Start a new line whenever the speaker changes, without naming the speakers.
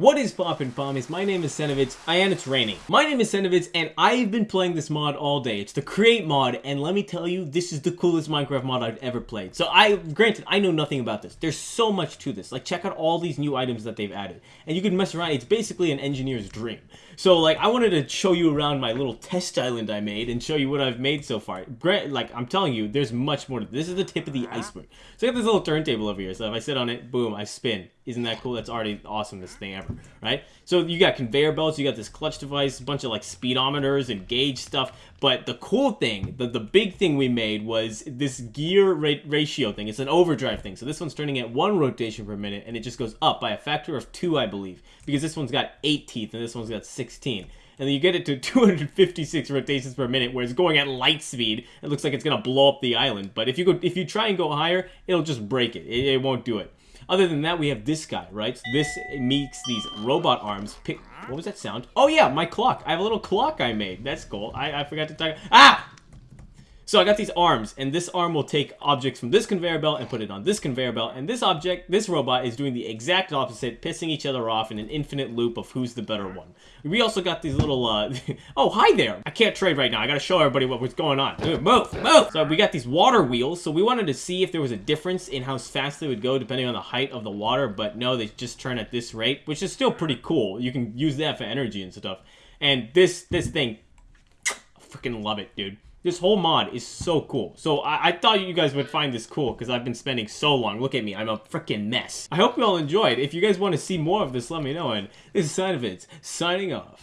What is poppin' pommies? My name is Senovitz, and it's raining. My name is Senovitz, and I've been playing this mod all day. It's the Create mod, and let me tell you, this is the coolest Minecraft mod I've ever played. So I, granted, I know nothing about this. There's so much to this. Like, check out all these new items that they've added. And you can mess around. It's basically an engineer's dream. So, like, I wanted to show you around my little test island I made and show you what I've made so far. Grant, like, I'm telling you, there's much more. To this is the tip of the uh-huh. iceberg. So I got this little turntable over here. So if I sit on it, boom, I spin. Isn't that cool? That's already the this thing ever, right? So you got conveyor belts, you got this clutch device, a bunch of like speedometers and gauge stuff. But the cool thing, the, the big thing we made was this gear ra ratio thing. It's an overdrive thing. So this one's turning at one rotation per minute and it just goes up by a factor of two, I believe. Because this one's got eight teeth and this one's got 16 and then you get it to 256 rotations per minute where it's going at light speed it looks like it's gonna blow up the island but if you go if you try and go higher it'll just break it it, it won't do it other than that, we have this guy, right? This makes these robot arms pick... What was that sound? Oh, yeah, my clock. I have a little clock I made. That's cool. I, I forgot to talk... Ah! So I got these arms, and this arm will take objects from this conveyor belt and put it on this conveyor belt, and this object, this robot, is doing the exact opposite, pissing each other off in an infinite loop of who's the better one. We also got these little, uh, oh, hi there! I can't trade right now, I gotta show everybody what was going on. Move, move! So we got these water wheels, so we wanted to see if there was a difference in how fast they would go depending on the height of the water, but no, they just turn at this rate, which is still pretty cool. You can use that for energy and stuff. And this, this thing, I freaking love it, dude. This whole mod is so cool. So I, I thought you guys would find this cool because I've been spending so long. Look at me, I'm a freaking mess. I hope you all enjoyed. If you guys want to see more of this, let me know. And this is Senovitz, signing off.